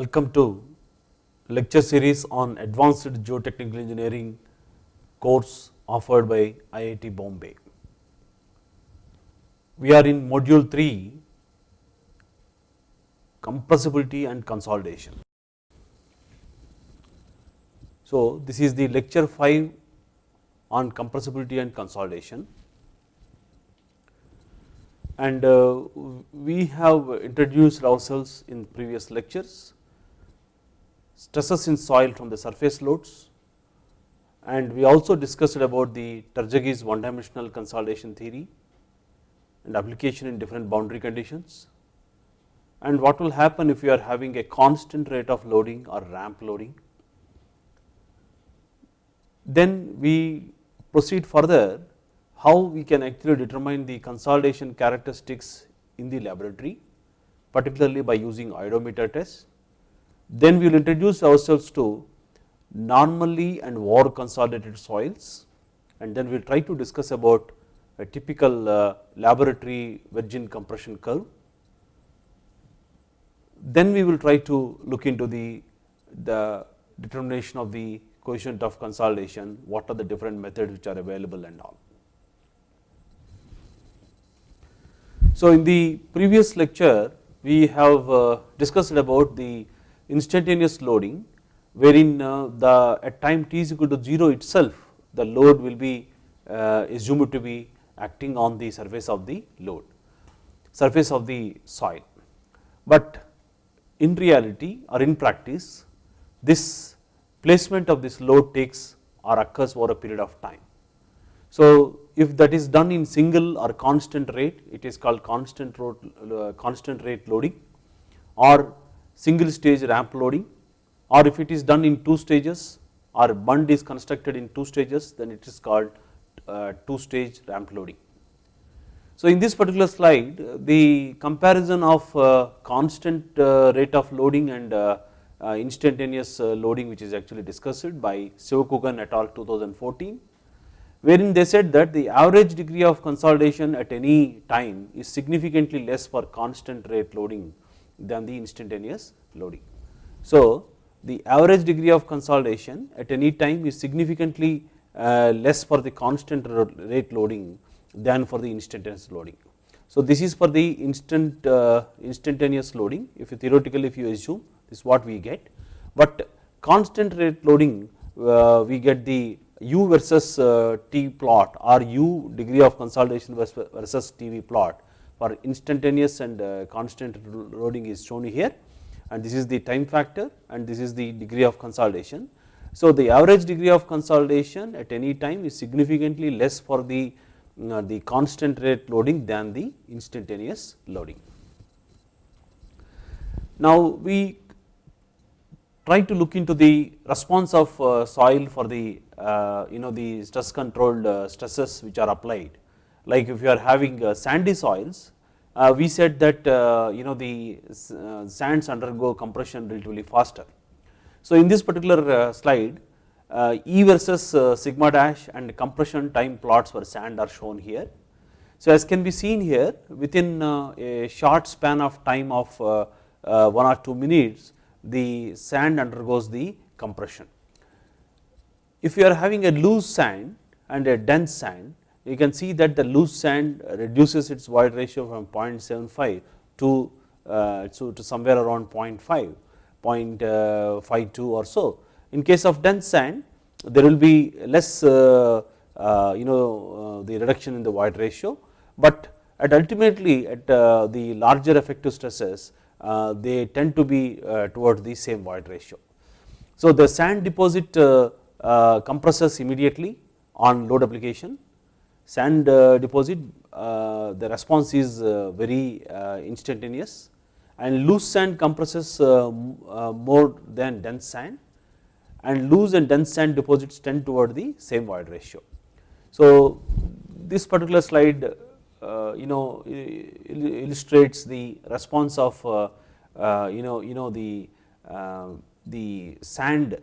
Welcome to lecture series on advanced geotechnical engineering course offered by IIT Bombay. We are in module 3 compressibility and consolidation. So, this is the lecture 5 on compressibility and consolidation and uh, we have introduced ourselves in previous lectures stresses in soil from the surface loads and we also discussed about the Terzaghi's one dimensional consolidation theory and application in different boundary conditions and what will happen if you are having a constant rate of loading or ramp loading. Then we proceed further how we can actually determine the consolidation characteristics in the laboratory particularly by using oedometer test. Then we will introduce ourselves to normally and over consolidated soils and then we will try to discuss about a typical uh, laboratory virgin compression curve. Then we will try to look into the, the determination of the coefficient of consolidation, what are the different methods which are available and all. So, in the previous lecture we have uh, discussed about the instantaneous loading wherein uh, the at time t is equal to 0 itself the load will be uh, assumed to be acting on the surface of the load surface of the soil. But in reality or in practice this placement of this load takes or occurs over a period of time. So, if that is done in single or constant rate it is called constant, uh, constant rate loading or single stage ramp loading or if it is done in two stages or bund is constructed in two stages then it is called uh, two stage ramp loading. So, in this particular slide the comparison of uh, constant uh, rate of loading and uh, uh, instantaneous loading which is actually discussed by Sivakugan et al 2014 wherein they said that the average degree of consolidation at any time is significantly less for constant rate loading than the instantaneous loading. So, the average degree of consolidation at any time is significantly uh, less for the constant rate loading than for the instantaneous loading. So, this is for the instant uh, instantaneous loading if you theoretically if you assume this is what we get, but constant rate loading uh, we get the u versus t plot or u degree of consolidation versus TV plot for instantaneous and uh, constant loading is shown here and this is the time factor and this is the degree of consolidation. So, the average degree of consolidation at any time is significantly less for the uh, the constant rate loading than the instantaneous loading. Now, we try to look into the response of uh, soil for the you know the stress controlled stresses which are applied like if you are having uh, sandy soils uh, we said that uh, you know the uh, sands undergo compression relatively faster. So, in this particular uh, slide uh, E versus sigma dash and compression time plots for sand are shown here. So, as can be seen here within a short span of time of 1 or 2 minutes the sand undergoes the compression. If you are having a loose sand and a dense sand you can see that the loose sand reduces its void ratio from 0.75 to, uh, to, somewhere around 0.5, 0.52 or so. In case of dense sand there will be less uh, uh, you know uh, the reduction in the void ratio, but at ultimately at uh, the larger effective stresses uh, they tend to be towards the same void ratio. So, the sand deposit compresses immediately on load application sand uh, deposit uh, the response is uh, very uh, instantaneous and loose sand compresses uh, uh, more than dense sand and loose and dense sand deposits tend toward the same void ratio. So, this particular slide you know illustrates the response of you know you know the the sand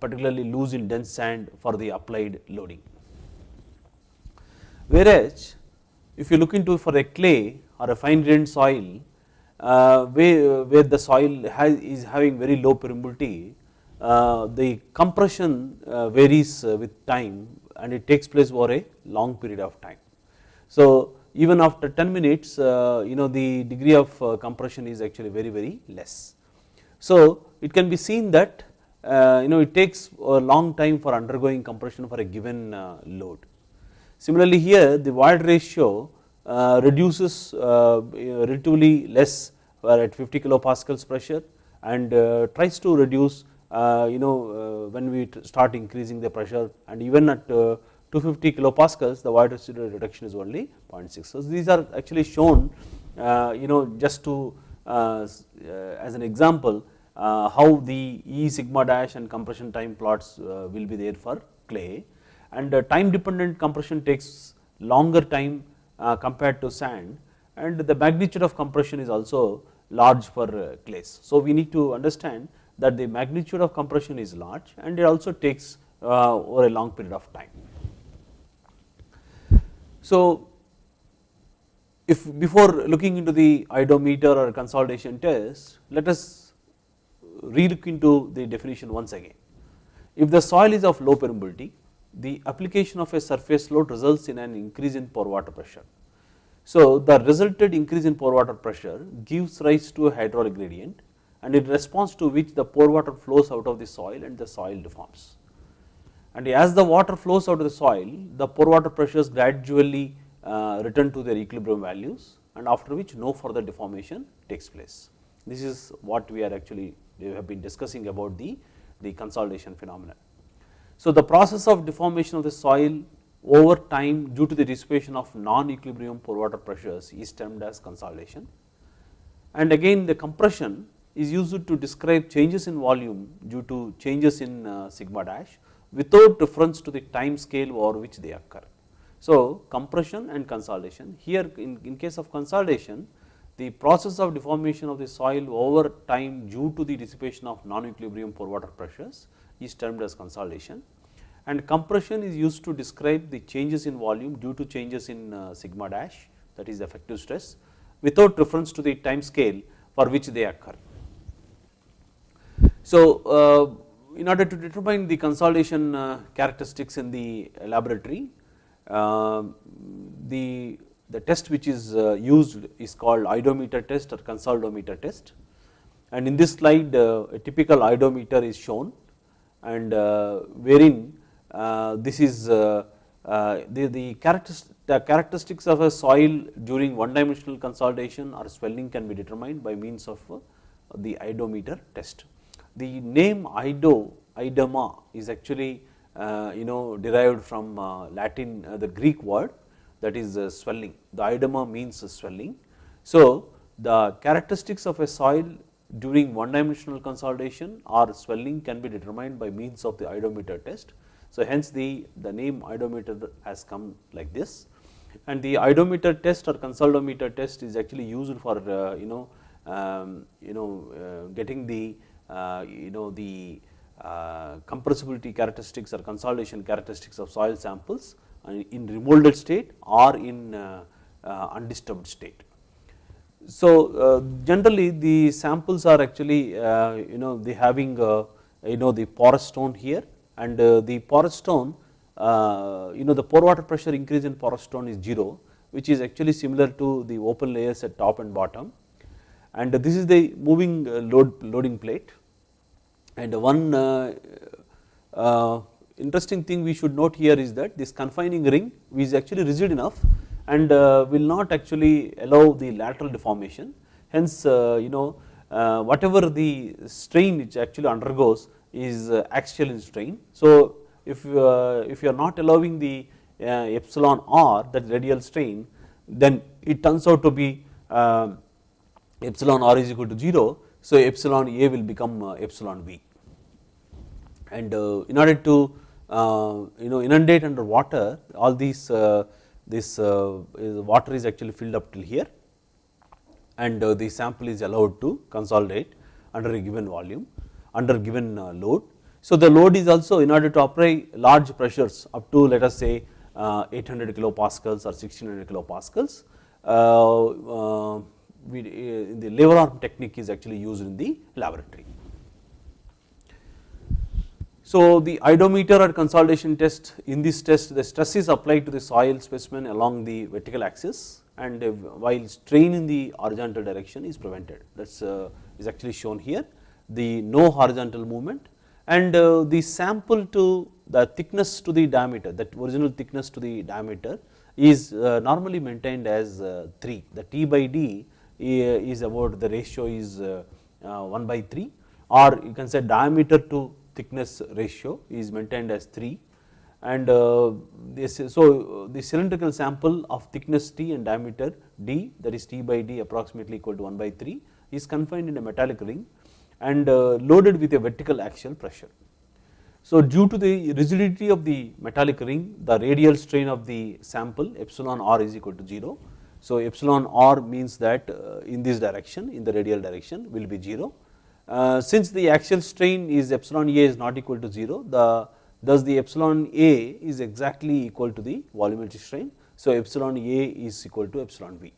particularly loose in dense sand for the applied loading. Whereas, if you look into for a clay or a fine grained soil, uh, where, where the soil has, is having very low permeability, uh, the compression uh, varies uh, with time and it takes place over a long period of time. So, even after 10 minutes uh, you know the degree of uh, compression is actually very very less. So, it can be seen that you know it takes a long time for undergoing compression for a given load. Similarly, here the void ratio uh, reduces uh, relatively less at 50 kilopascals pressure and tries to reduce you know when we start increasing the pressure and even at 250 kilopascals the void residual reduction is only 0.6. So, these are actually shown you know just to as an example uh, how the E sigma dash and compression time plots uh, will be there for clay and uh, time dependent compression takes longer time uh, compared to sand and the magnitude of compression is also large for clays. Uh, so, we need to understand that the magnitude of compression is large and it also takes uh, over a long period of time. So, if before looking into the oedometer or consolidation test, let us re-look into the definition once again. If the soil is of low permeability, the application of a surface load results in an increase in pore water pressure. So, the resulted increase in pore water pressure gives rise to a hydraulic gradient and in response to which the pore water flows out of the soil and the soil deforms. And as the water flows out of the soil, the pore water pressures gradually uh, return to their equilibrium values and after which no further deformation takes place. This is what we are actually we have been discussing about the, the consolidation phenomenon. So, the process of deformation of the soil over time due to the dissipation of non-equilibrium pore water pressures is termed as consolidation. And again the compression is used to describe changes in volume due to changes in uh, sigma dash without reference to the time scale over which they occur. So, compression and consolidation here in, in case of consolidation the process of deformation of the soil over time due to the dissipation of non-equilibrium pore water pressures is termed as consolidation. And compression is used to describe the changes in volume due to changes in uh, sigma dash that is effective stress without reference to the time scale for which they occur. So, uh, in order to determine the consolidation uh, characteristics in the laboratory, the the test which is used is called oedometer test or consolidometer test. And in this slide a typical oedometer is shown and uh, wherein uh, this is uh, uh, the, the, the characteristics of a soil during one dimensional consolidation or swelling can be determined by means of the oedometer test. The name ido, idoma is actually you know derived from Latin the Greek word that is uh, swelling. The iodoma means swelling. So, the characteristics of a soil during one dimensional consolidation or swelling can be determined by means of the oedometer test. So, hence the, the name oedometer has come like this and the oedometer test or consolidometer test is actually used for uh, you know um, you know uh, getting the uh, you know the uh, compressibility characteristics or consolidation characteristics of soil samples in remolded state or in uh, uh, undisturbed state. So, uh, generally the samples are actually you know they having you know the porous stone here and the porous stone you know the pore water pressure increase in porous stone is 0 which is actually similar to the open layers at top and bottom. And this is the moving load loading plate. And one uh, uh, interesting thing we should note here is that this confining ring is actually rigid enough and uh, will not actually allow the lateral deformation. Hence, uh, you know uh, whatever the strain which actually undergoes is uh, axial in strain. So, if uh, if you are not allowing the uh, epsilon r that radial strain then it turns out to be um, epsilon r is equal to 0. So, epsilon a will become epsilon b and in order to you know inundate under water all these this uh, water is actually filled up till here and uh, the sample is allowed to consolidate under a given volume under given uh, load. So, the load is also in order to apply large pressures up to let us say uh, 800 kilopascals or 1600 kilopascals we, uh, the lever arm technique is actually used in the laboratory. So, the oedometer or consolidation test in this test the stress is applied to the soil specimen along the vertical axis and while strain in the horizontal direction is prevented. That is uh, is actually shown here the no horizontal movement and uh, the sample to the thickness to the diameter that original thickness to the diameter is uh, normally maintained as 3 the T by D is about the ratio is 1 by 3 or you can say diameter to thickness ratio is maintained as 3 and uh, this so the cylindrical sample of thickness T and diameter D that is T by D approximately equal to 1 by 3 is confined in a metallic ring and uh, loaded with a vertical axial pressure. So due to the rigidity of the metallic ring the radial strain of the sample epsilon r is equal to 0. So epsilon r means that uh, in this direction in the radial direction will be 0. Uh, since the axial strain is epsilon a is not equal to 0 the thus the epsilon a is exactly equal to the volumetric strain. So epsilon a is equal to epsilon v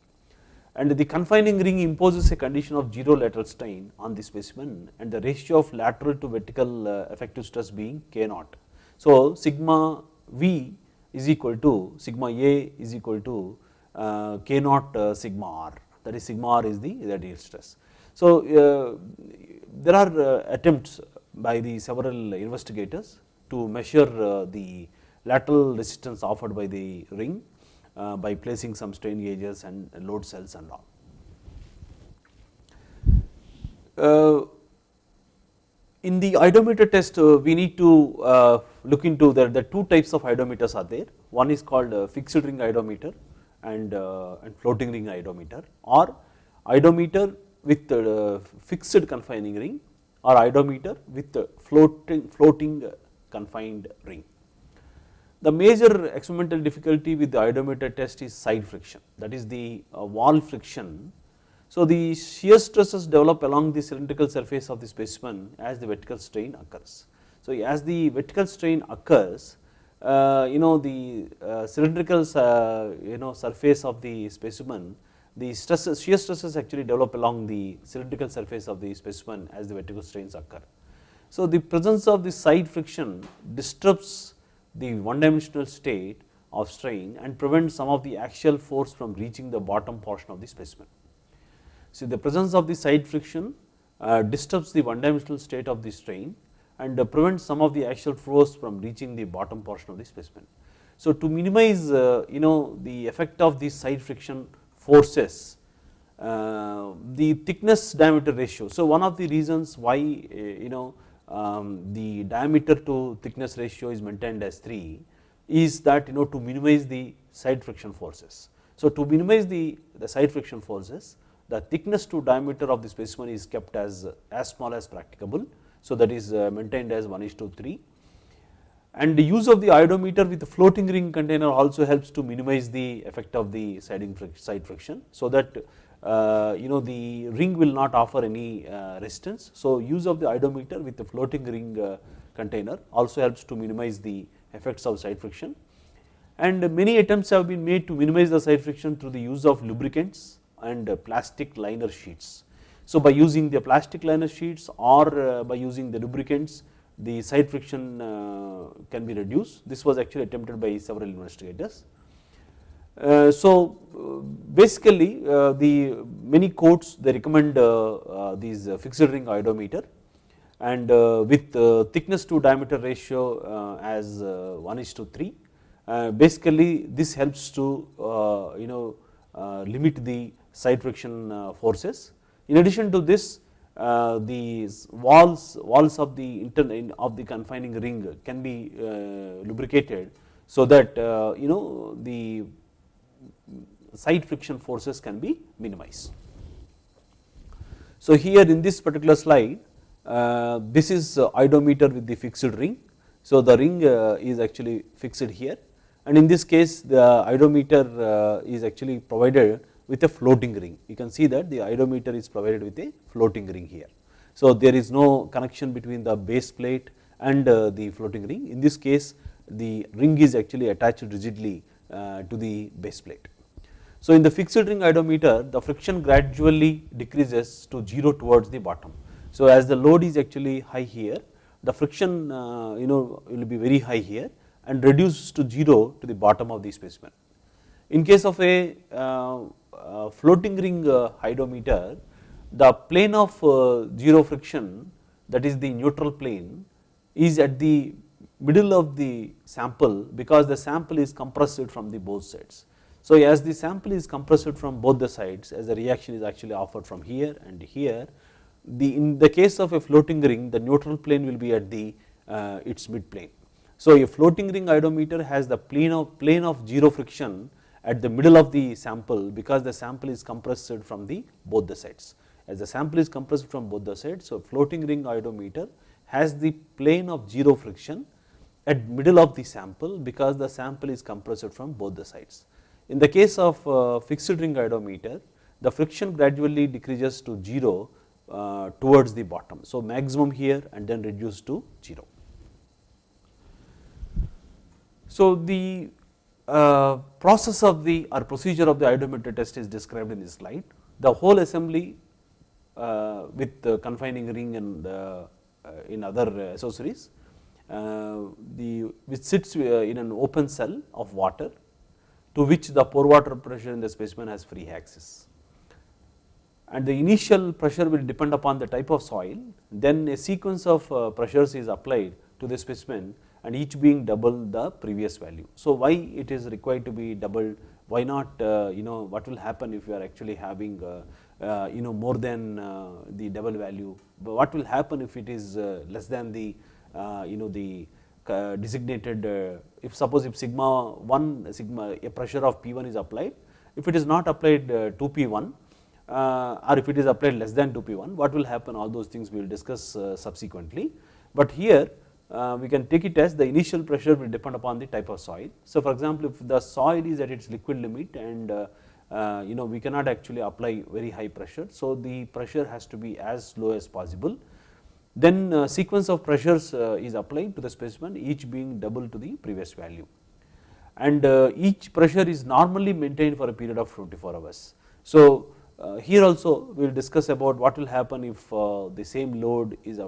and the confining ring imposes a condition of 0 lateral strain on the specimen and the ratio of lateral to vertical uh, effective stress being k naught. So sigma v is equal to sigma a is equal to uh, k naught sigma r that is sigma r is the radial stress. So there are attempts by the several investigators to measure the lateral resistance offered by the ring uh, by placing some strain gauges and load cells and all. Uh, in the oedometer test uh, we need to uh, look into the, the two types of oedometers are there one is called uh, fixed ring oedometer and, uh, and floating ring oedometer or oedometer with fixed confining ring or oedometer with floating floating confined ring. The major experimental difficulty with the oedometer test is side friction that is the uh, wall friction. So the shear stresses develop along the cylindrical surface of the specimen as the vertical strain occurs. So as the vertical strain occurs uh, you know the uh, cylindrical uh, you know surface of the specimen the stresses shear stresses actually develop along the cylindrical surface of the specimen as the vertical strains occur. So the presence of the side friction disturbs the one dimensional state of strain and prevent some of the axial force from reaching the bottom portion of the specimen. See the presence of the side friction uh, disturbs the one dimensional state of the strain and uh, prevents some of the axial force from reaching the bottom portion of the specimen. So to minimize uh, you know the effect of these side friction forces uh, the thickness diameter ratio. So one of the reasons why uh, you know um, the diameter to thickness ratio is maintained as 3 is that you know to minimize the side friction forces. So to minimize the, the side friction forces the thickness to diameter of the specimen is kept as as small as practicable. So that is uh, maintained as 1 is to 3 and the use of the oedometer with the floating ring container also helps to minimize the effect of the side friction. So that uh, you know the ring will not offer any uh, resistance. So use of the oedometer with the floating ring uh, container also helps to minimize the effects of side friction and many attempts have been made to minimize the side friction through the use of lubricants and plastic liner sheets. So by using the plastic liner sheets or by using the lubricants the side friction uh, can be reduced. This was actually attempted by several investigators. Uh, so uh, basically uh, the many courts they recommend uh, uh, these fixed ring oedometer and with thickness to diameter ratio as 1 is to 3 basically this helps to you know limit the side friction forces. In addition to this uh, the walls walls of the intern of the confining ring can be uh, lubricated so that uh, you know the side friction forces can be minimized. So here in this particular slide uh, this is oedometer with the fixed ring. So the ring uh, is actually fixed here and in this case the oedometer uh, is actually provided with a floating ring. You can see that the oedometer is provided with a floating ring here. So there is no connection between the base plate and uh, the floating ring. In this case the ring is actually attached rigidly uh, to the base plate. So, in the fixed ring oedometer the friction gradually decreases to 0 towards the bottom. So, as the load is actually high here the friction uh, you know will be very high here and reduces to 0 to the bottom of the specimen. In case of a uh, uh, floating ring uh, oedometer the plane of uh, 0 friction that is the neutral plane is at the middle of the sample because the sample is compressed from the both sides. So, as the sample is compressed from both the sides as the reaction is actually offered from here and here the in the case of a floating ring the neutral plane will be at the uh, its mid plane. So, a floating ring oedometer has the plane of plane of 0 friction at the middle of the sample because the sample is compressed from the both the sides as the sample is compressed from both the sides. So, floating ring oedometer has the plane of 0 friction at middle of the sample because the sample is compressed from both the sides. In the case of uh, fixed ring oedometer, the friction gradually decreases to 0 uh, towards the bottom. So, maximum here and then reduced to 0. So, the uh, process of the or procedure of the oedometer test is described in this slide. The whole assembly uh, with the confining ring and uh, uh, in other accessories, the which sits in an open cell of water to which the pore water pressure in the specimen has free access. And the initial pressure will depend upon the type of soil, then a sequence of uh, pressures is applied to the specimen and each being double the previous value. So, why it is required to be doubled, why not uh, you know what will happen if you are actually having uh, uh you know more than uh, the double value, but what will happen if it is uh, less than the uh, you know the designated if suppose if sigma 1 sigma a pressure of P1 is applied if it is not applied to P1 or if it is applied less than 2 P1 what will happen all those things we will discuss subsequently. But here we can take it as the initial pressure will depend upon the type of soil. So, for example, if the soil is at its liquid limit and uh, you know we cannot actually apply very high pressure. So, the pressure has to be as low as possible then uh, sequence of pressures uh, is applied to the specimen each being double to the previous value and uh, each pressure is normally maintained for a period of 24 hours. So, here also we will discuss about what will happen if the same load is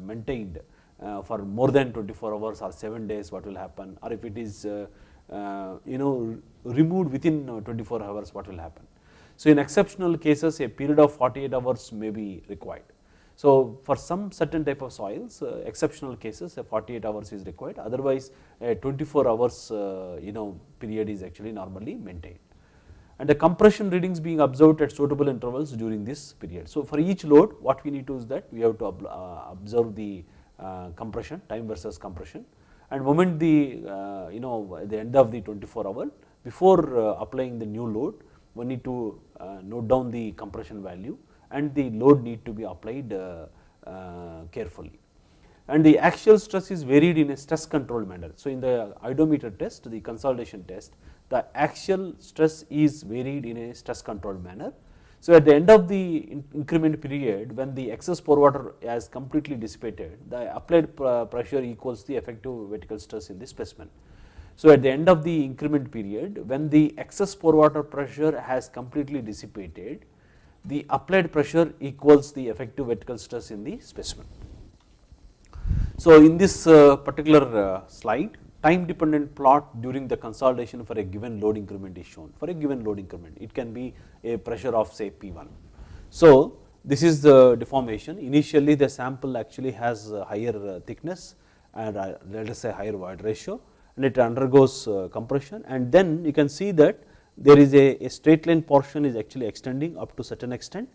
maintained for more than 24 hours or 7 days what will happen or if it is you know removed within 24 hours what will happen. So, in exceptional cases a period of 48 hours may be required. So, for some certain type of soils uh, exceptional cases 48 hours is required otherwise a 24 hours uh, you know period is actually normally maintained and the compression readings being observed at suitable intervals during this period. So, for each load what we need to is that we have to uh, observe the compression time versus compression and moment the you know the end of the 24 hour before applying the new load we need to note down the compression value and the load need to be applied uh, uh, carefully. And the axial stress is varied in a stress control manner. So, in the oedometer test, the consolidation test, the axial stress is varied in a stress control manner. So, at the end of the increment period, when the excess pore water has completely dissipated, the applied pressure equals the effective vertical stress in the specimen. So, at the end of the increment period, when the excess pore water pressure has completely dissipated, the applied pressure equals the effective vertical stress in the specimen. So, in this uh, particular uh, slide time dependent plot during the consolidation for a given load increment is shown. For a given load increment it can be a pressure of say P1. So, this is the deformation. Initially the sample actually has higher uh, thickness and uh, let us say higher void ratio and it undergoes uh, compression. And then you can see that there is a, a, straight line portion is actually extending up to certain extent.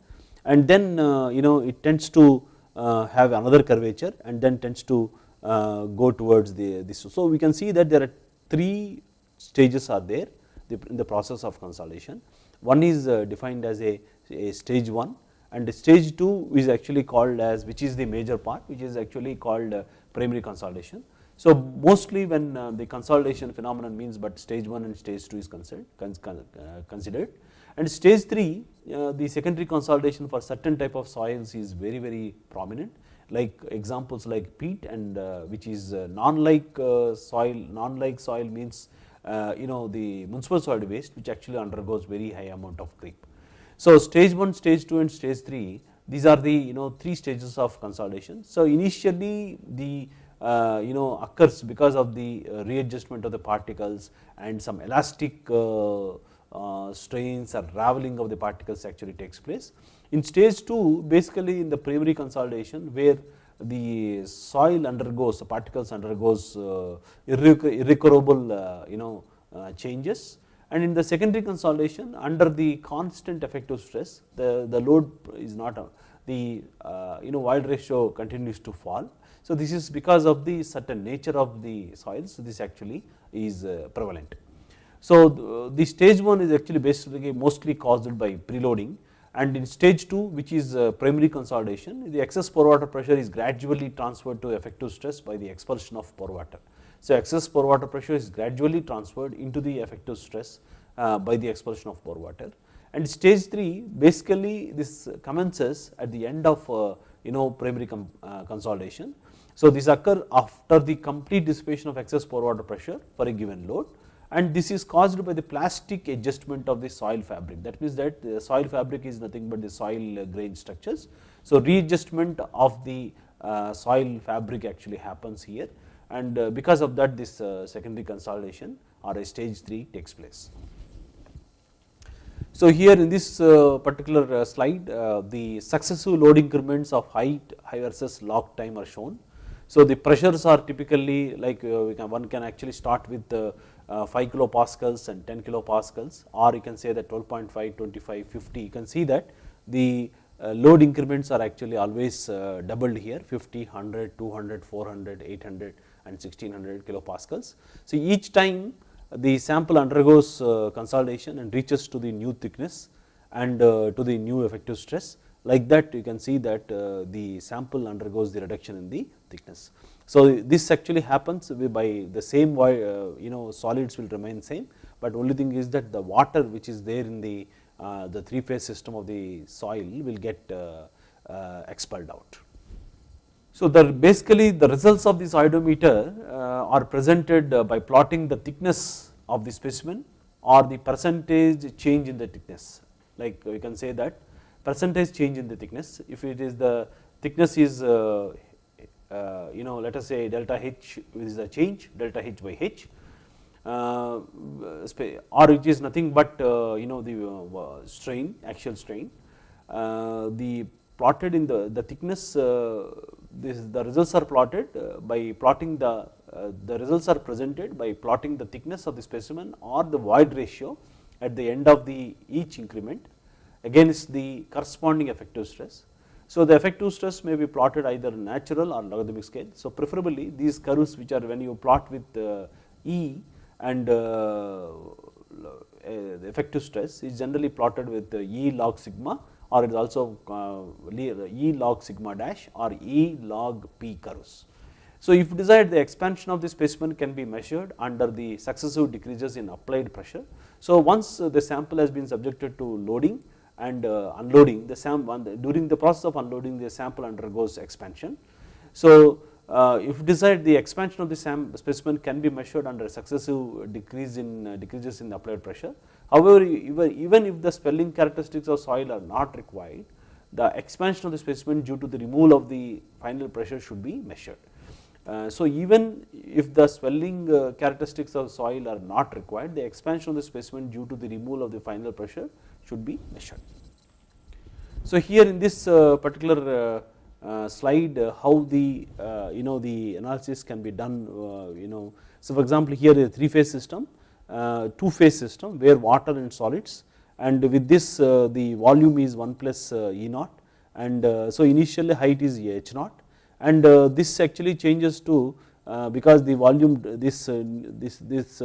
And then you know it tends to have another curvature and then tends to go towards the this. So, we can see that there are three stages are there in the process of consolidation. One is uh, defined as a, a stage 1 and stage 2 is actually called as which is the major part which is actually called uh, primary consolidation so, mostly when uh, the consolidation phenomenon means, but stage 1 and stage 2 is considered, uh, considered. and stage 3 uh, the secondary consolidation for certain type of soils is very very prominent like examples like peat and which is non-like soil, non-like soil means uh, you know the municipal solid waste which actually undergoes very high amount of creep. So, stage 1, stage 2 and stage 3 these are the you know three stages of consolidation. So, initially the uh, you know occurs because of the uh, readjustment of the particles and some elastic uh, uh, strains or raveling of the particles actually takes place. In stage 2 basically in the primary consolidation where the soil undergoes the particles undergoes uh, irrecoverable uh, you know uh, changes and in the secondary consolidation under the constant effective stress the, the load is not the you know void ratio continues to fall. So, this is because of the certain nature of the soils so this actually is prevalent. So, the stage 1 is actually basically mostly caused by preloading and in stage 2 which is uh, primary consolidation the excess pore water pressure is gradually transferred to effective stress by the expulsion of pore water. So, excess pore water pressure is gradually transferred into the effective stress uh, by the expulsion of pore water and stage 3 basically this commences at the end of uh, you know primary consolidation. So, this occur after the complete dissipation of excess pore water pressure for a given load and this is caused by the plastic adjustment of the soil fabric that means that the soil fabric is nothing but the soil grain structures. So, readjustment of the uh, soil fabric actually happens here and uh, because of that this uh, secondary consolidation or a stage 3 takes place. So, here in this particular slide the successive load increments of height versus log time are shown. So, the pressures are typically like one can actually start with uh, 5 kilopascals and 10 kilopascals or you can say that 12.5, 25, 50 you can see that the uh, load increments are actually always uh, doubled here 50, 100, 200, 400, 800 and 1600 kilopascals. So, each time the sample undergoes consolidation and reaches to the new thickness and to the new effective stress like that you can see that the sample undergoes the reduction in the thickness. So, this actually happens by the same uh, you know solids will remain same, but only thing is that the water which is there in the uh, the three phase system of the soil will get uh, uh expelled out. So, the basically the results of this oedometer uh, are presented uh, by plotting the thickness of the specimen or the percentage change in the thickness like we can say that percentage change in the thickness if it is the thickness is uh, you know let us say delta h is the change delta h by h. Uh, or it is nothing but uh, you know the strain actual strain. The plotted in the the thickness this the results are plotted by plotting the the results are presented by plotting the thickness of the specimen or the void ratio at the end of the each increment against the corresponding effective stress so, the effective stress may be plotted either natural or logarithmic scale. So, preferably these curves which are when you plot with uh, E and uh, the effective stress is generally plotted with E log sigma or it is also uh, E log sigma dash or E log P curves. So, if desired the expansion of the specimen can be measured under the successive decreases in applied pressure. So, once the sample has been subjected to loading and uh, unloading the sample during the process of unloading the sample undergoes expansion. So, uh, if desired the expansion of the sample specimen can be measured under successive decrease in uh, decreases in the applied pressure. However, even if the swelling characteristics of soil are not required, the expansion of the specimen due to the removal of the final pressure should be measured. So, even if the swelling characteristics of soil are not required, the expansion of the specimen due to the removal of the final pressure should be measured. So, here in this uh, particular uh, uh, slide uh, how the uh, you know the analysis can be done uh, you know. So, for example, here is a three phase system two phase system where water and solids and with this the volume is 1 plus E naught and so initially height is H naught and this actually changes to because the volume this this this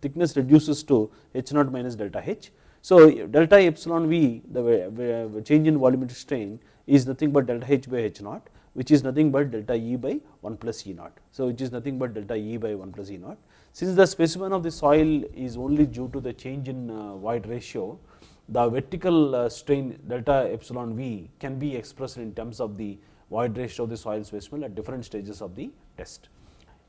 thickness reduces to h naught minus delta h so, delta epsilon V the change in volumetric strain is nothing but delta H by H naught which is nothing but delta E by 1 plus E naught. So, which is nothing but delta E by 1 plus E naught. Since the specimen of the soil is only due to the change in uh, void ratio, the vertical uh, strain delta epsilon V can be expressed in terms of the void ratio of the soil specimen at different stages of the test.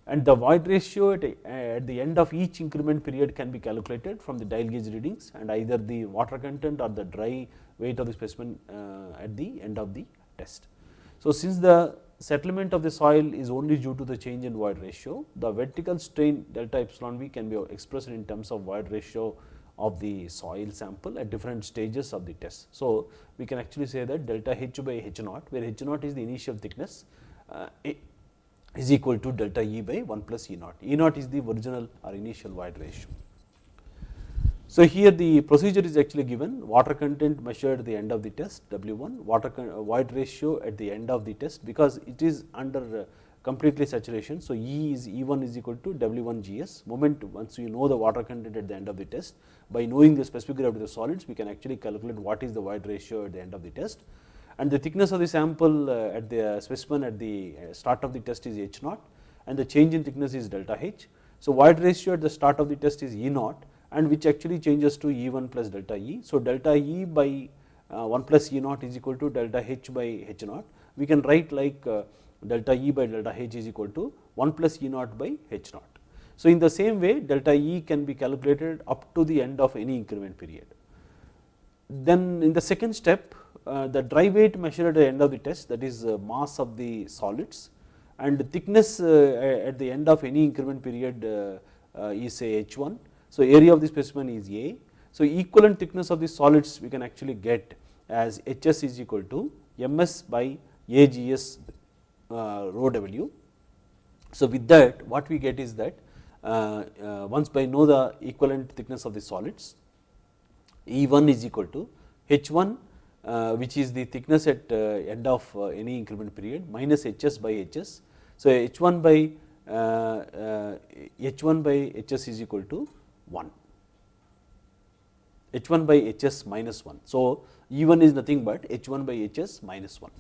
And the void ratio at, at, the end of each increment period can be calculated from the dial gauge readings and either the water content or the dry weight of the specimen uh, at the end of the test. So, since the settlement of the soil is only due to the change in void ratio, the vertical strain delta epsilon v can be expressed in terms of void ratio of the soil sample at different stages of the test. So, we can actually say that delta H by H naught where H naught is the initial thickness uh, is equal to delta E by 1 plus E naught. E naught is the original or initial void ratio. So, here the procedure is actually given water content measured at the end of the test W1 water void ratio at the end of the test because it is under uh, completely saturation. So, E is E1 is equal to W1 GS moment once you know the water content at the end of the test by knowing the specific gravity of the solids we can actually calculate what is the void ratio at the end of the test and the thickness of the sample uh, at the specimen at the uh, start of the test is H naught and the change in thickness is delta H. So, void ratio at the start of the test is E naught and which actually changes to E1 plus delta E. So, delta E by uh, 1 plus E naught is equal to delta H by H naught. We can write like delta E by delta H is equal to 1 plus E naught by H naught. So, in the same way delta E can be calculated up to the end of any increment period. Then in the second step uh, the dry weight measured at the end of the test that is uh, mass of the solids and the thickness uh, at the end of any increment period is say H1. So, area of the specimen is A. So, equivalent thickness of the solids we can actually get as Hs is equal to Ms by Ags rho W. So, with that what we get is that uh, uh, once by know the equivalent thickness of the solids E1 is equal to H1 uh, which is the thickness at uh, end of uh, any increment period minus Hs by Hs. So, H1 by H1 by Hs is equal to 1 H1 by Hs minus 1. So, E1 is nothing but H1 by Hs minus 1.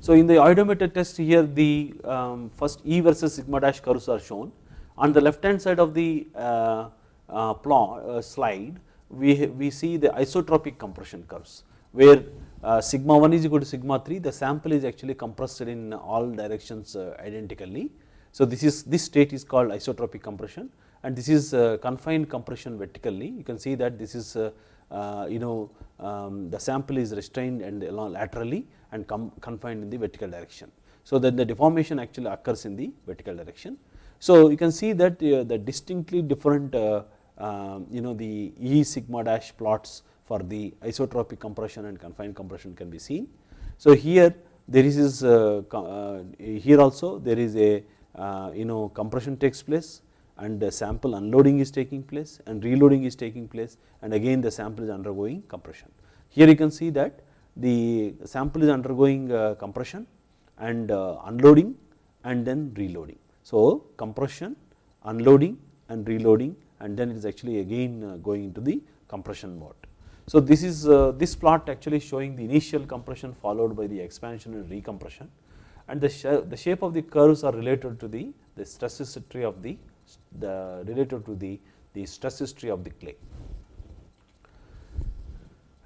So, in the oedometer test here the um, first E versus sigma dash curves are shown on the left hand side of the uh, uh, plot uh, slide we, we see the isotropic compression curves where uh, sigma 1 is equal to sigma 3 the sample is actually compressed in all directions uh, identically. So, this is this state is called isotropic compression and this is uh, confined compression vertically you can see that this is uh, uh, you know um, the sample is restrained and laterally and confined in the vertical direction. So, then the deformation actually occurs in the vertical direction. So, you can see that uh, the distinctly different um, you know the E sigma dash plots for the isotropic compression and confined compression can be seen. So, here there is uh, uh, here also there is a uh, you know compression takes place and the sample unloading is taking place and reloading is taking place and again the sample is undergoing compression. Here you can see that the sample is undergoing uh, compression and uh, unloading and then reloading. So, compression, unloading and reloading and then it is actually again uh, going into the compression mode. So, this is uh, this plot actually showing the initial compression followed by the expansion and recompression and the, the shape of the curves are related to the, the stress history of the, the related to the, the stress history of the clay.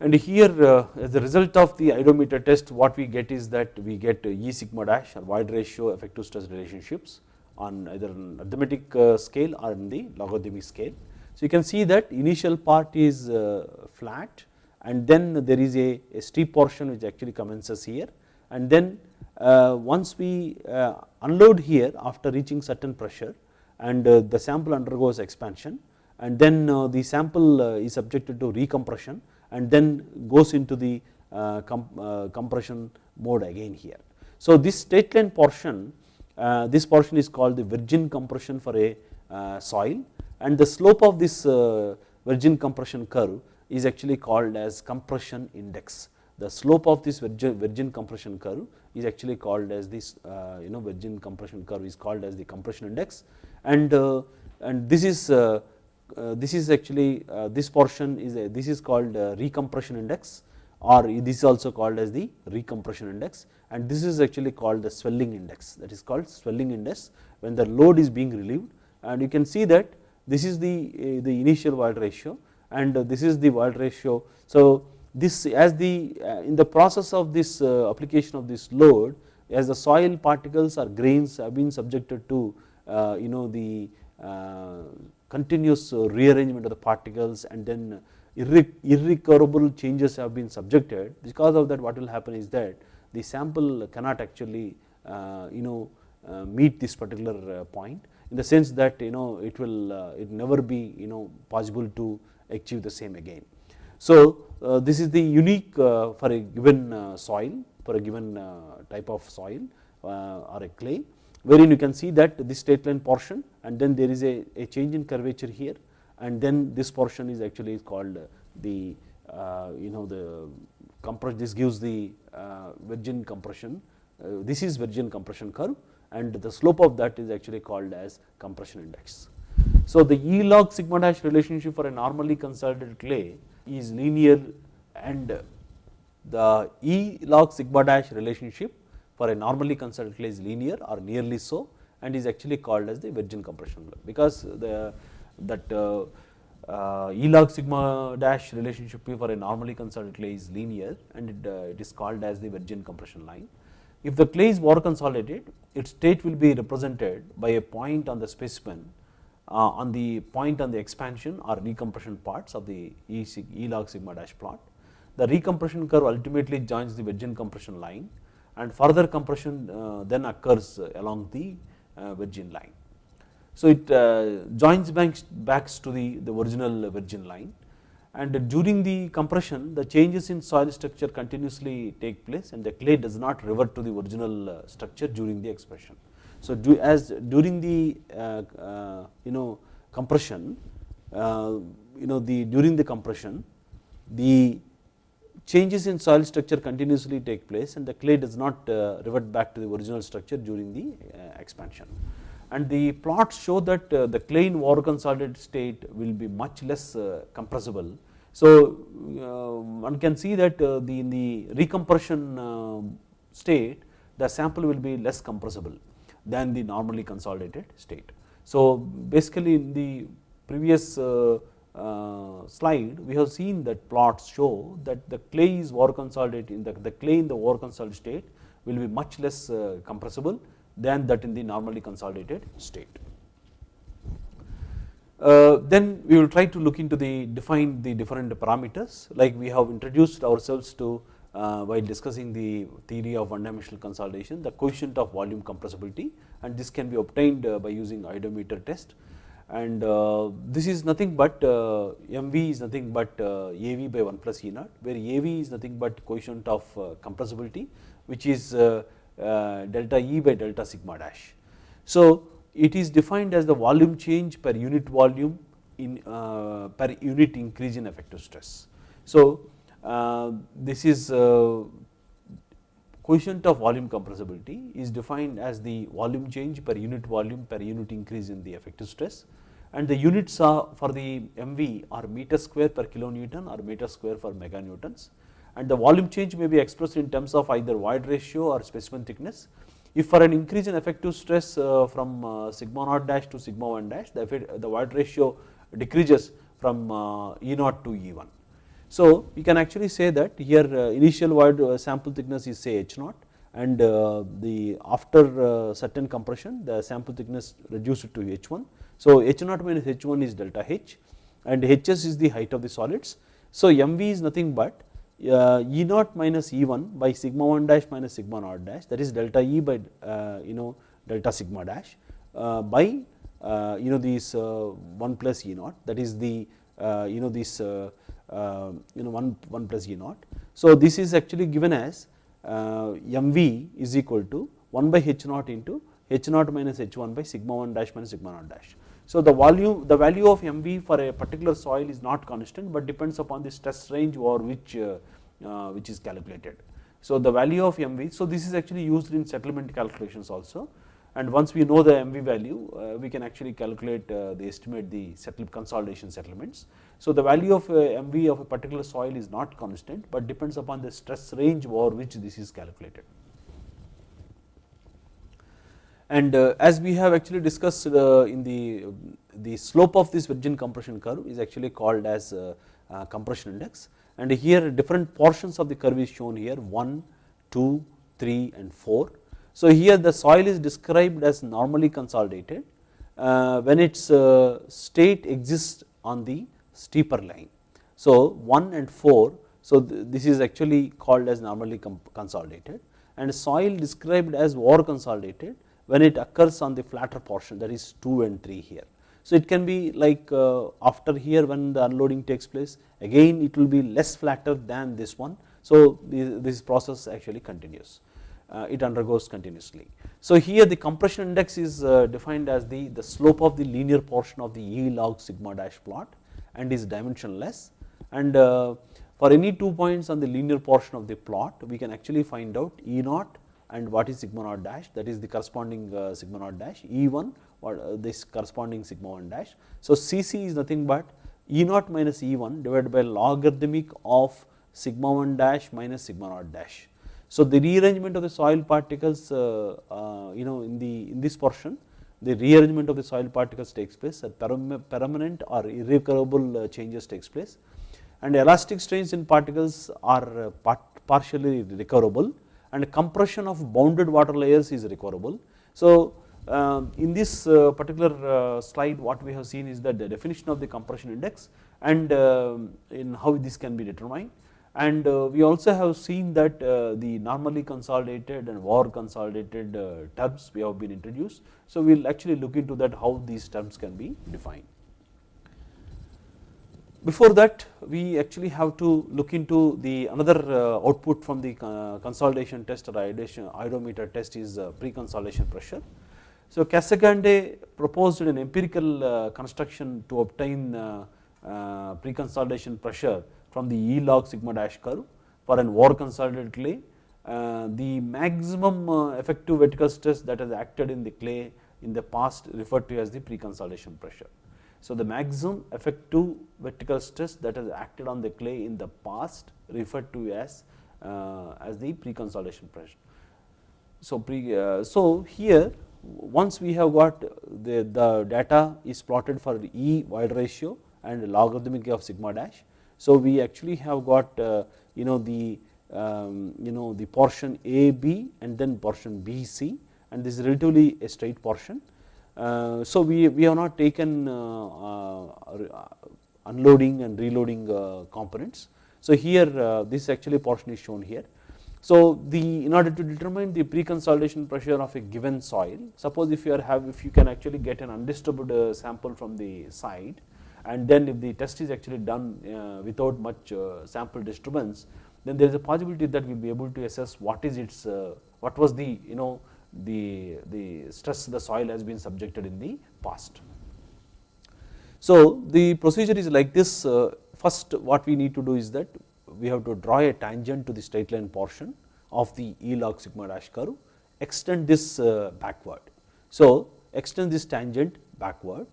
And here uh, as a result of the oedometer test what we get is that we get E sigma dash or void ratio effective stress relationships on either an arithmetic uh, scale or in the logarithmic scale. So, you can see that initial part is uh, flat and then there is a, a, steep portion which actually commences here and then uh, once we unload here after reaching certain pressure and the sample undergoes expansion and then the sample is subjected to recompression and then goes into the compression mode again here. So, this straight line portion this portion is called the virgin compression for a uh, soil. And the slope of this uh, virgin compression curve is actually called as compression index. The slope of this virgin, virgin compression curve is actually called as this you know virgin compression curve is called as the compression index. And and this is uh, this is actually uh, this portion is this is called uh, recompression index or this is also called as the recompression index. And this is actually called the swelling index. That is called swelling index when the load is being relieved. And you can see that this is the, uh, the initial void ratio and uh, this is the void ratio. So, this as the uh, in the process of this application of this load as the soil particles or grains have been subjected to uh, you know the uh, continuous rearrangement of the particles and then irrecoverable changes have been subjected because of that what will happen is that the sample cannot actually uh, you know uh, meet this particular uh, point in the sense that you know it will it never be you know possible to achieve the same again. So, this is the unique for a given soil for a given type of soil or a clay wherein you can see that this straight line portion and then there is a, a change in curvature here and then this portion is actually called the uh, you know the compression this gives the uh, virgin compression. Uh, this is virgin compression curve. And the slope of that is actually called as compression index. So, the E log sigma dash relationship for a normally consolidated clay is linear and the E log sigma dash relationship for a normally consolidated clay is linear or nearly so and is actually called as the virgin compression. Curve because the that uh, uh, E log sigma dash relationship for a normally consolidated clay is linear and it, uh, it is called as the virgin compression line. If the clay is over consolidated, its state will be represented by a point on the specimen uh, on the point on the expansion or recompression parts of the E, e log sigma dash plot. The recompression curve ultimately joins the virgin compression line and further compression uh, then occurs along the uh, virgin line. So, it uh, joins banks backs to the, the original virgin line and during the compression the changes in soil structure continuously take place and the clay does not revert to the original uh, structure during the expression. So, do, as during the uh, you know compression you know the during the compression the changes in soil structure continuously take place and the clay does not revert back to the original structure during the expansion and the plots show that uh, the clay in over consolidated state will be much less uh, compressible. So, uh, one can see that the in the recompression state the sample will be less compressible than the normally consolidated state. So, basically in the previous slide we have seen that plots show that the clay is over consolidated in the, the clay in the over consolidated state will be much less compressible than that in the normally consolidated state. Uh, then we will try to look into the define the different parameters like we have introduced ourselves to uh, while discussing the theory of one dimensional consolidation the coefficient of volume compressibility and this can be obtained uh, by using oedometer test and uh, this is nothing but uh, MV is nothing but uh, AV by 1 plus E naught where AV is nothing but coefficient of compressibility which is delta E by delta sigma dash. So, it is defined as the volume change per unit volume in uh, per unit increase in effective stress. So, uh, this is coefficient of volume compressibility is defined as the volume change per unit volume per unit increase in the effective stress and the units are for the MV are meter square per kilonewton or meter square for meganewtons and the volume change may be expressed in terms of either void ratio or specimen thickness. If for an increase in effective stress uh, from uh, sigma naught dash to sigma 1 dash, the, the void ratio decreases from uh, E naught to E 1. So, we can actually say that here initial void sample thickness is say H naught and the after certain compression the sample thickness reduced to H 1. So, H naught minus H 1 is delta H and Hs is the height of the solids. So, MV is nothing but Uh, e naught minus E 1 by sigma 1 dash minus sigma naught dash that is delta E by uh, you know delta sigma dash uh, by uh, you know these uh, 1 plus E naught that is the you know this you know 1 1 plus E naught. So, this is actually given as mv is equal to 1 by h naught into h naught minus h 1 by sigma 1 dash minus sigma naught dash. So, the volume the value of MV for a particular soil is not constant, but depends upon the stress range or which uh, which is calculated. So, the value of MV, so this is actually used in settlement calculations also and once we know the MV value uh, we can actually calculate uh, the estimate the settle consolidation settlements. So, the value of uh, MV of a particular soil is not constant, but depends upon the stress range over which this is calculated. And uh, as we have actually discussed uh, in the, the slope of this virgin compression curve is actually called as compression index and here different portions of the curve is shown here 1, 2, 3 and 4 So, here the soil is described as normally consolidated uh, when its uh, state exists on the steeper line. So, 1 and 4, so th this is actually called as normally consolidated and soil described as over consolidated when it occurs on the flatter portion that is 2 and 3 here. So, it can be like uh, after here when the unloading takes place again it will be less flatter than this one. So, this process actually continues uh, it undergoes continuously. So, here the compression index is uh, defined as the, the slope of the linear portion of the E log sigma dash plot and is dimensionless and for any two points on the linear portion of the plot we can actually find out E naught and what is sigma naught dash that is the corresponding sigma naught dash E1 what uh, this corresponding sigma 1 dash. So, Cc is nothing but E naught minus E 1 divided by logarithmic of sigma 1 dash minus sigma naught dash. So, the rearrangement of the soil particles uh, uh, you know in the in this portion the rearrangement of the soil particles takes place at permanent or irrecoverable uh, changes takes place and elastic strains in particles are uh, part partially recoverable and compression of bounded water layers is recoverable. So, in this uh, particular uh, slide what we have seen is that the definition of the compression index and um, in how this can be determined and uh, we also have seen that the normally consolidated and over consolidated terms we have been introduced. So, we will actually look into that how these terms can be defined. Before that we actually have to look into the another output from the consolidation test or oedometer test is pre-consolidation pressure. So, Casagrande proposed an empirical uh, construction to obtain uh, uh, pre-consolidation pressure from the E log sigma dash curve for an over consolidated clay. the maximum effective vertical stress that has acted in the clay in the past referred to as the pre-consolidation pressure. So, the maximum effective vertical stress that has acted on the clay in the past referred to as as the pre-consolidation pressure. So, pre, so here once we have got the, the data is plotted for E void ratio and logarithmic of sigma dash. So, we actually have got uh, you know the um, you know the portion A B and then portion B C and this is relatively a straight portion. Uh, so, we, we have not taken uh, uh unloading and reloading uh, components. So, here uh, this actually portion is shown here so, the in order to determine the pre-consolidation pressure of a given soil, suppose if you are have if you can actually get an undisturbed uh, sample from the site, and then if the test is actually done uh, without much uh, sample disturbance, then there is a possibility that we will be able to assess what is its uh, what was the you know the, the stress the soil has been subjected in the past. So, the procedure is like this uh, first what we need to do is that we have to draw a tangent to the straight line portion of the E log sigma dash curve, extend this uh, backward. So, extend this tangent backward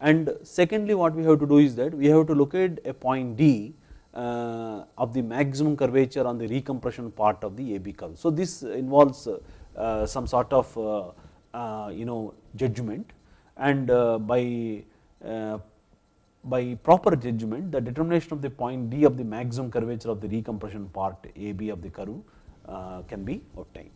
and secondly what we have to do is that we have to locate a point D uh, of the maximum curvature on the recompression part of the AB curve. So, this involves uh, some sort of you know judgment and by by proper judgment the determination of the point D of the maximum curvature of the recompression part AB of the curve uh, can be obtained.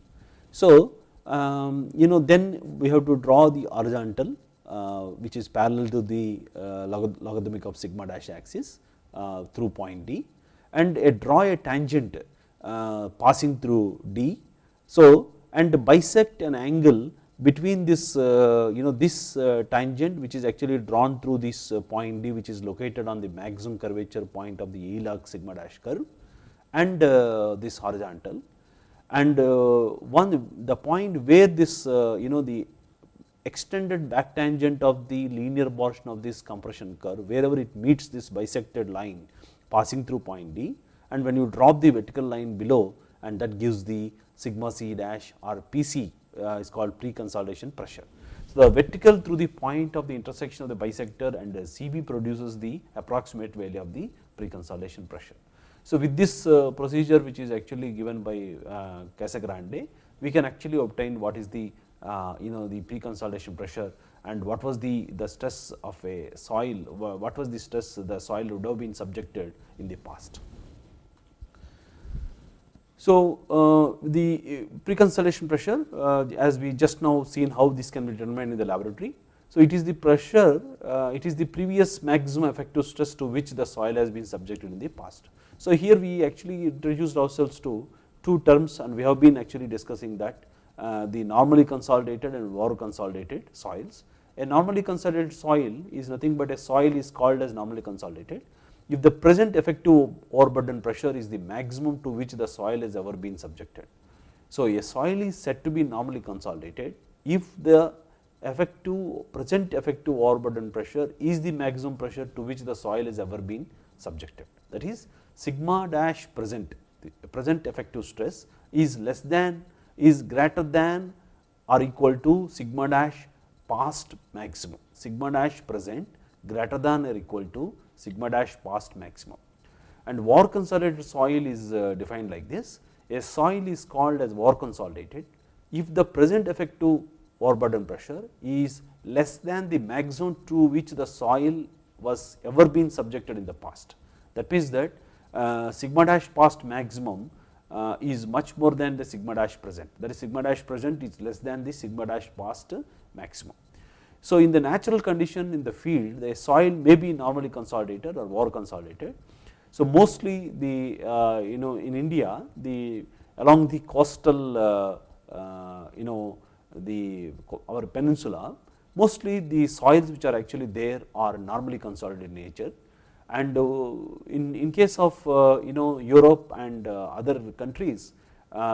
So, um, you know then we have to draw the horizontal uh, which is parallel to the uh, logarithmic of sigma dash axis uh, through point D and a draw a tangent uh, passing through D. So, and bisect an angle between this uh, you know this uh, tangent which is actually drawn through this uh, point D which is located on the maximum curvature point of the log sigma dash curve and this horizontal. And one the point where this you know the extended back tangent of the linear portion of this compression curve wherever it meets this bisected line passing through point D and when you drop the vertical line below and that gives the sigma c dash or PC uh, is called pre-consolidation pressure. So, the vertical through the point of the intersection of the bisector and the CB produces the approximate value of the pre-consolidation pressure. So, with this uh, procedure which is actually given by uh, Casagrande, we can actually obtain what is the you know the pre-consolidation pressure and what was the, the stress of a soil, what was the stress the soil would have been subjected in the past. So, uh, the pre-consolidation pressure uh, as we just now seen how this can be determined in the laboratory. So, it is the pressure uh, it is the previous maximum effective stress to which the soil has been subjected in the past. So, here we actually introduced ourselves to two terms and we have been actually discussing that uh, the normally consolidated and over consolidated soils. A normally consolidated soil is nothing but a soil is called as normally consolidated if the present effective overburden pressure is the maximum to which the soil has ever been subjected. So, a soil is said to be normally consolidated if the effective present effective overburden pressure is the maximum pressure to which the soil has ever been subjected. That is sigma dash present present effective stress is less than is greater than or equal to sigma dash past maximum sigma dash present greater than or equal to sigma dash past maximum. And over consolidated soil is uh, defined like this a soil is called as over consolidated if the present effective overburden pressure is less than the maximum to which the soil was ever been subjected in the past. That means that uh, sigma dash past maximum uh, is much more than the sigma dash present that is sigma dash present is less than the sigma dash past maximum. So, in the natural condition in the field the soil may be normally consolidated or over consolidated. So, mostly the uh, you know in India the along the coastal uh, uh, you know the our peninsula mostly the soils which are actually there are normally consolidated in nature and uh, in, in case of uh, you know Europe and uh, other countries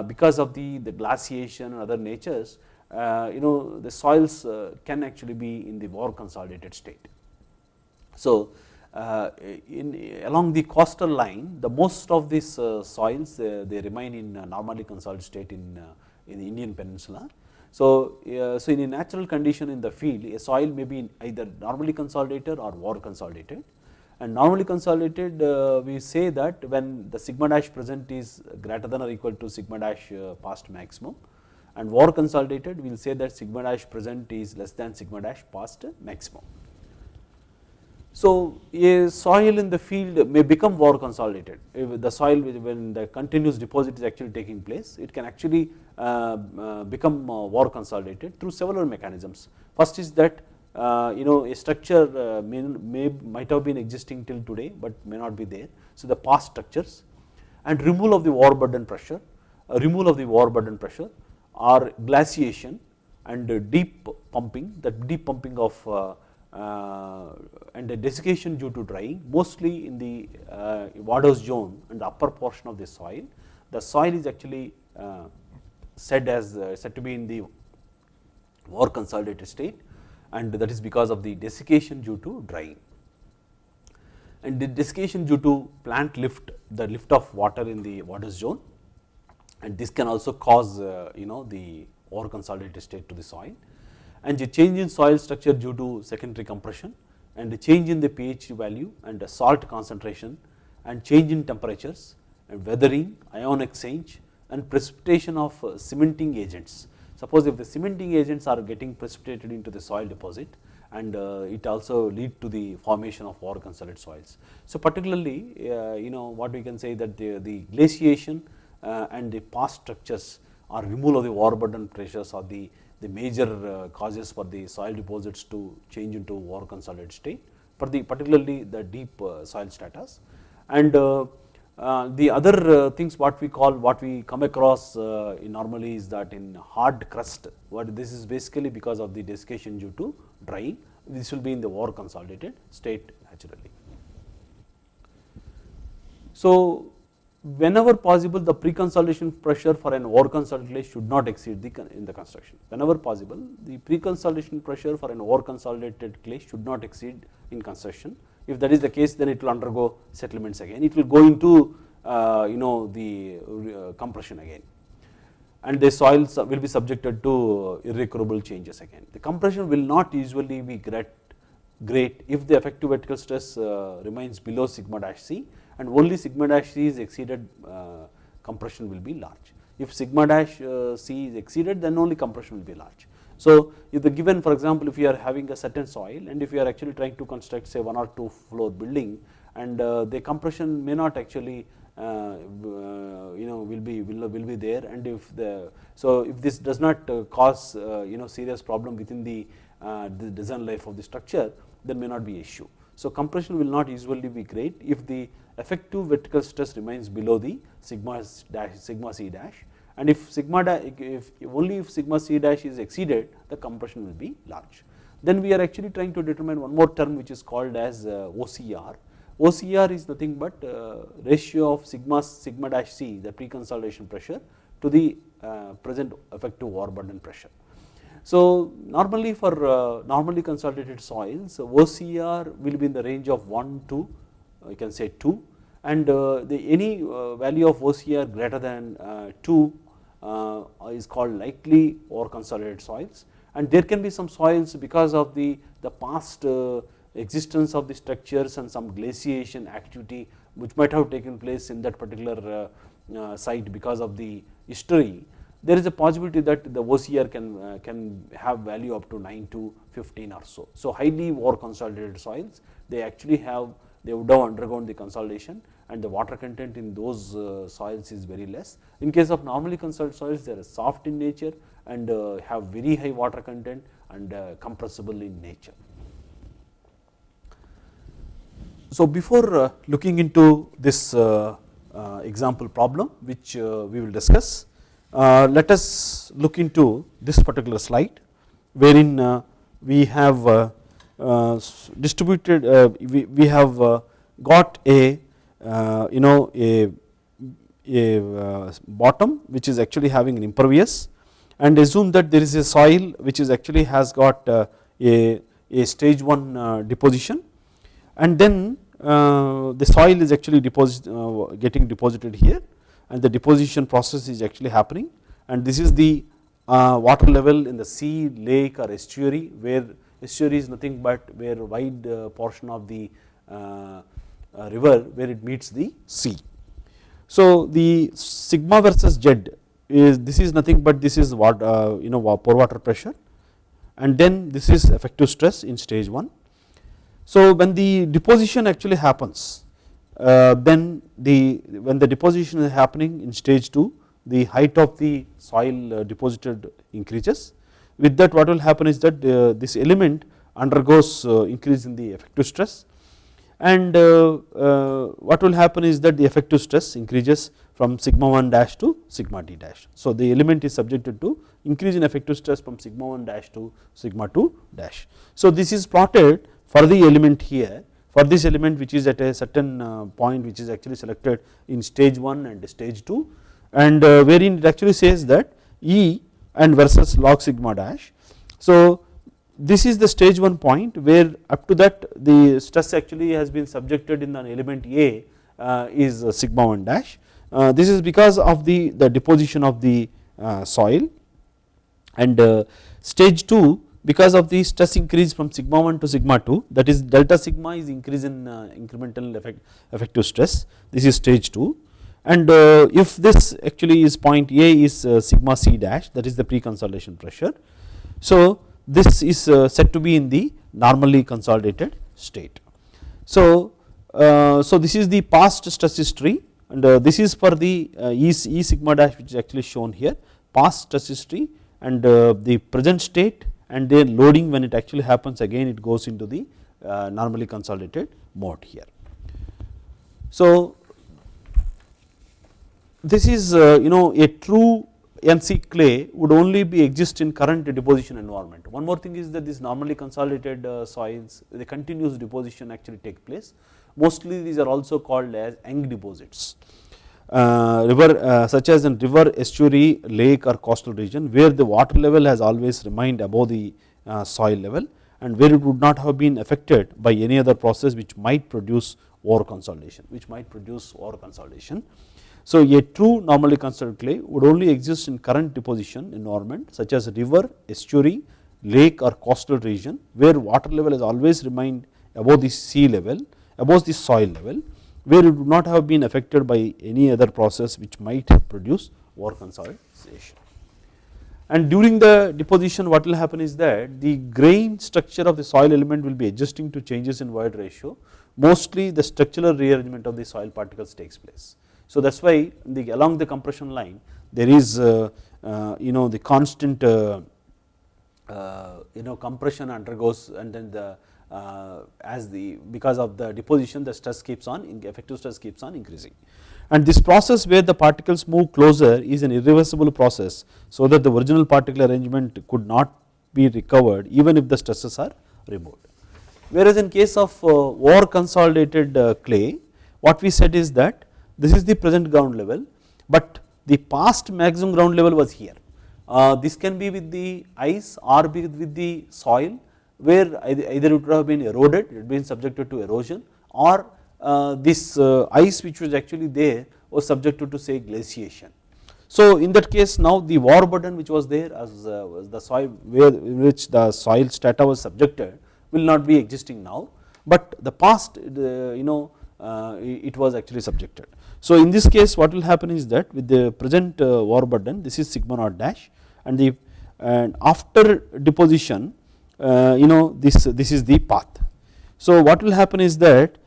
because of the, the glaciation and other natures you know the soils can actually be in the over consolidated state. So, uh, in along the coastal line the most of these uh, soils uh, they remain in normally consolidated state in in the Indian peninsula. So, so in a natural condition in the field a soil may be either normally consolidated or over consolidated and normally consolidated uh, we say that when the sigma dash present is greater than or equal to sigma dash uh, past maximum and over consolidated we will say that sigma dash present is less than sigma dash past maximum. So, a soil in the field may become over consolidated if the soil when the continuous deposit is actually taking place it can actually uh, uh, become uh, over consolidated through several mechanisms. First is that you know a structure may, may might have been existing till today, but may not be there. So, the past structures and removal of the overburden pressure, removal of the overburden pressure or glaciation and deep pumping that deep pumping of uh, uh, and the desiccation due to drying mostly in the uh, water zone and the upper portion of the soil. The soil is actually said as said to be in the over consolidated state and that is because of the desiccation due to drying. And the desiccation due to plant lift, the lift of water in the water zone and this can also cause uh, you know the over consolidated state to the soil and the change in soil structure due to secondary compression and the change in the pH value and the salt concentration and change in temperatures and weathering, ion exchange and precipitation of uh, cementing agents Suppose if the cementing agents are getting precipitated into the soil deposit and uh, it also lead to the formation of over consolidated soils. So, particularly you know what we can say that the, the glaciation and the past structures or removal of the overburden pressures are the, the major uh, causes for the soil deposits to change into over consolidated state for the particularly the deep uh, soil stratas and uh, uh, the other uh, things what we call what we come across uh, normally is that in hard crust what this is basically because of the desiccation due to drying this will be in the over consolidated state naturally. So, whenever possible the pre-consolidation pressure for an over consolidated should not exceed the in the construction. Whenever possible the pre-consolidation pressure for an over consolidated clay should not exceed in construction. If that is the case then it will undergo settlements again, it will go into uh, you know the uh, compression again. And the soils will be subjected to irrecoverable changes again. The compression will not usually be great, great if the effective vertical stress uh, remains below sigma dash c and only sigma dash c is exceeded uh, compression will be large. If sigma dash uh, c is exceeded then only compression will be large. So, if the given for example, if you are having a certain soil and if you are actually trying to construct say one or two floor building and uh, the compression may not actually uh, you know will be will, will be there and if the so if this does not cause you know serious problem within the, the design life of the structure then may not be issue. So, compression will not usually be great if the effective vertical stress remains below the sigma dash sigma c dash and if sigma if only if sigma c dash is exceeded the compression will be large. Then we are actually trying to determine one more term which is called as uh, OCR. OCR is nothing but uh, ratio of sigma sigma dash c the pre-consolidation pressure to the uh, present effective overburden pressure. So, normally for normally consolidated soils OCR will be in the range of 1 to you can say 2 and uh, the any uh, value of OCR greater than uh, 2 uh, is called likely or consolidated soils and there can be some soils because of the, the past existence of the structures and some glaciation activity which might have taken place in that particular site because of the history there is a possibility that the OCR can, uh, can have value up to 9 to 15 or so. So, highly over consolidated soils they actually have they would have undergone the consolidation and the water content in those uh, soils is very less. In case of normally consolidated soils they are soft in nature and uh, have very high water content and uh, compressible in nature. So, before uh, looking into this uh, example problem which we will discuss uh, let us look into this particular slide wherein uh, we have uh, Uh, distributed uh, we, we have uh, got a you know a, a bottom which is actually having an impervious and assume that there is a soil which is actually has got a, a stage 1 deposition and then the soil is actually deposit getting deposited here and the deposition process is actually happening and this is the uh, water level in the sea, lake or estuary where estuary is nothing but where wide uh, portion of the uh, river where it meets the sea. So, the sigma versus z is this is nothing but this is what you know pore water pressure and then this is effective stress in stage 1. So, when the deposition actually happens uh, then the when the deposition is happening in stage 2 the height of the soil uh, deposited increases with that what will happen is that uh, this element undergoes increase in the effective stress and what will happen is that the effective stress increases from sigma 1 dash to sigma d dash. So, the element is subjected to increase in effective stress from sigma 1 dash to sigma 2 dash. So, this is plotted for the element here for this element which is at a certain uh, point which is actually selected in stage 1 and stage 2 and uh, wherein it actually says that E and versus log sigma dash. So, this is the stage 1 point where up to that the stress actually has been subjected in an element A uh, is sigma 1 dash. This is because of the, the deposition of the soil and stage 2 because of the stress increase from sigma 1 to sigma 2 that is delta sigma is increase in uh, incremental effect effective stress this is stage 2 and uh, if this actually is point A is uh, sigma c dash that is the pre-consolidation pressure. So, this is said to be in the normally consolidated state. So, so this is the past stress history and this is for the E, e sigma dash which is actually shown here past stress history and the present state and then loading when it actually happens again it goes into the uh, normally consolidated mode here. So, this is uh, you know a true NC clay would only be exist in current deposition environment. One more thing is that this normally consolidated uh, soils the continuous deposition actually take place mostly these are also called as Young deposits. Uh, river uh, such as in river, estuary, lake or coastal region where the water level has always remained above the uh, soil level and where it would not have been affected by any other process which might produce over consolidation, which might produce over consolidation. So, a true normally consolidated clay would only exist in current deposition environment such as river, estuary, lake or coastal region where water level has always remained above the sea level, above the soil level where it would not have been affected by any other process which might produce over consolidation. And during the deposition what will happen is that the grain structure of the soil element will be adjusting to changes in void ratio mostly the structural rearrangement of the soil particles takes place. So that is why the along the compression line there is uh, uh, you know the constant uh, you know compression undergoes and then the as the because of the deposition the stress keeps on effective stress keeps on increasing and this process where the particles move closer is an irreversible process so that the original particle arrangement could not be recovered even if the stresses are removed. Whereas in case of over consolidated clay what we said is that this is the present ground level but the past maximum ground level was here. Uh, this can be with the ice or be with the soil where either it would have been eroded, it had been subjected to erosion or uh, this uh, ice which was actually there was subjected to say glaciation. So in that case now the overburden which was there as uh, was the soil where in which the soil strata was subjected will not be existing now, but the past you know uh, it was actually subjected. So in this case what will happen is that with the present uh, burden this is sigma naught dash and the and after deposition uh, you know this this is the path. So what will happen is that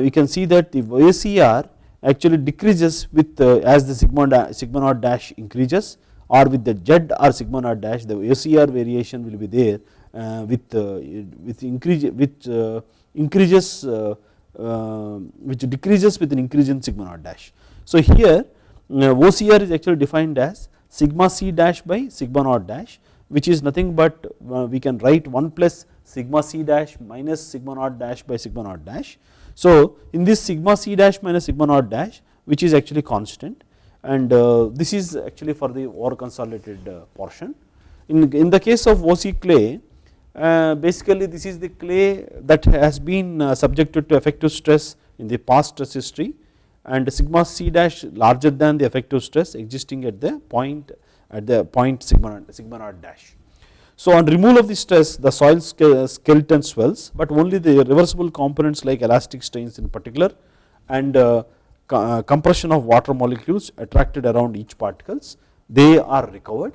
we can see that the OCR actually decreases with as the sigma sigma naught dash increases or with the Z or sigma naught dash the OCR variation will be there with with increase with increases uh, which decreases with an increase in sigma naught dash. So here uh, OCR is actually defined as sigma c dash by sigma naught dash which is nothing but uh, we can write 1 plus sigma c dash minus sigma naught dash by sigma naught dash. So in this sigma c dash minus sigma naught dash which is actually constant and this is actually for the over consolidated portion. In, in the case of OC clay uh, basically this is the clay that has been uh, subjected to effective stress in the past stress history and sigma c dash larger than the effective stress existing at the point at the point sigma, sigma naught dash. So on removal of the stress the soil skeleton swells but only the reversible components like elastic strains in particular and uh, uh, compression of water molecules attracted around each particles they are recovered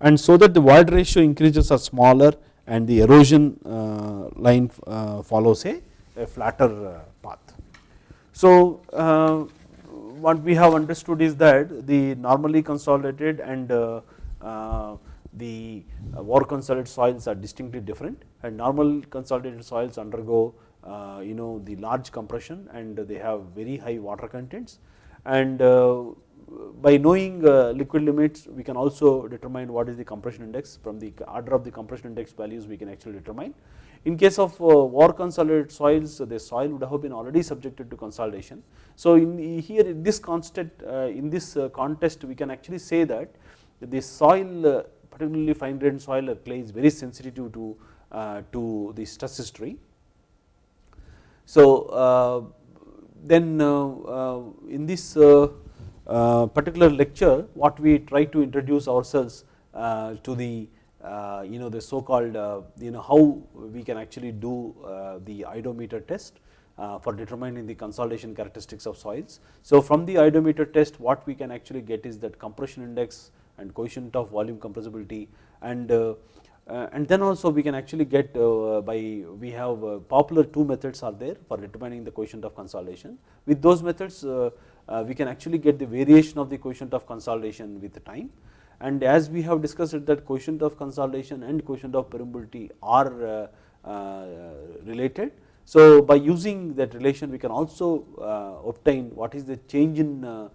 and so that the void ratio increases are smaller and the erosion uh, line uh, follows a, a flatter uh, path. So what we have understood is that the normally consolidated and the over consolidated soils are distinctly different and normal consolidated soils undergo you know the large compression and they have very high water contents and by knowing uh, liquid limits we can also determine what is the compression index from the order of the compression index values we can actually determine. In case of uh, over consolidated soils the soil would have been already subjected to consolidation. So in here in this constant uh, in this uh, context we can actually say that the soil uh, particularly fine grained soil uh, or clay is very sensitive to, to the stress history. So then in this particular lecture what we try to introduce ourselves uh, to the uh, you know the so called you know how we can actually do the oedometer test for determining the consolidation characteristics of soils. So from the oedometer test what we can actually get is that compression index and coefficient of volume compressibility and uh, and then also we can actually get uh, by we have uh, popular two methods are there for determining the coefficient of consolidation with those methods uh, Uh, we can actually get the variation of the coefficient of consolidation with time and as we have discussed that coefficient of consolidation and coefficient of permeability are uh, uh, related. So by using that relation we can also uh, obtain what is the change in uh,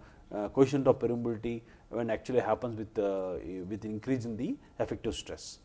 coefficient of permeability when actually happens with with increase in the effective stress.